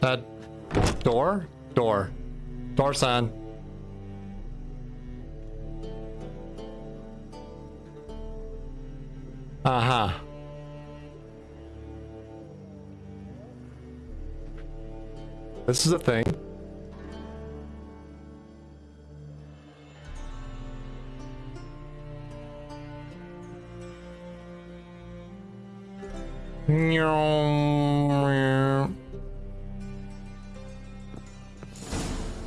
That door? Door. Door sign. Uh-huh. This is a thing.